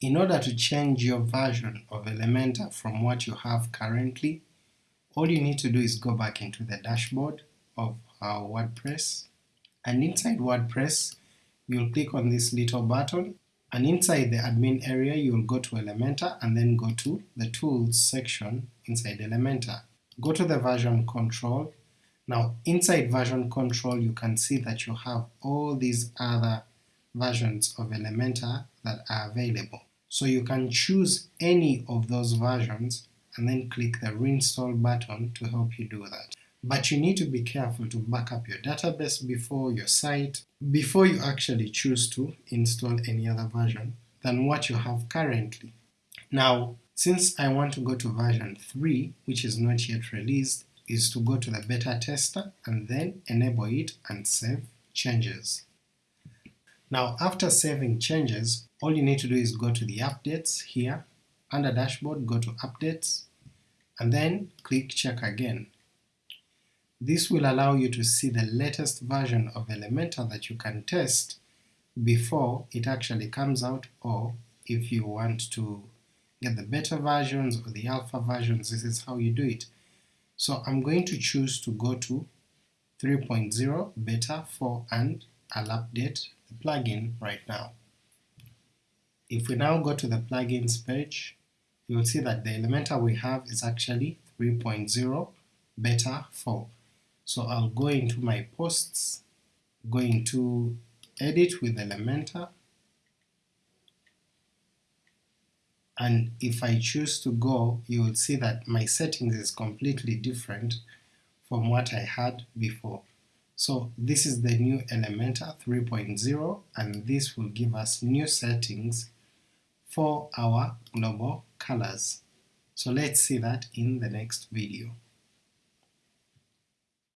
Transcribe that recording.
In order to change your version of Elementor from what you have currently, all you need to do is go back into the dashboard of our WordPress, and inside WordPress you'll click on this little button, and inside the admin area you'll go to Elementor and then go to the Tools section inside Elementor. Go to the version control. Now inside version control you can see that you have all these other versions of Elementor that are available. So you can choose any of those versions and then click the reinstall button to help you do that. But you need to be careful to back up your database before your site, before you actually choose to install any other version than what you have currently. Now, since I want to go to version 3, which is not yet released, is to go to the beta tester and then enable it and save changes. Now after saving changes, all you need to do is go to the updates here, under dashboard go to updates, and then click check again. This will allow you to see the latest version of Elementor that you can test before it actually comes out, or if you want to get the beta versions or the alpha versions, this is how you do it. So I'm going to choose to go to 3.0 beta 4 and I'll update the plugin right now. If we now go to the plugins page, you will see that the Elementor we have is actually 3.0 beta 4. So I'll go into my posts, go into edit with Elementor, and if I choose to go, you will see that my settings is completely different from what I had before. So this is the new Elementor 3.0 and this will give us new settings for our global colors. So let's see that in the next video.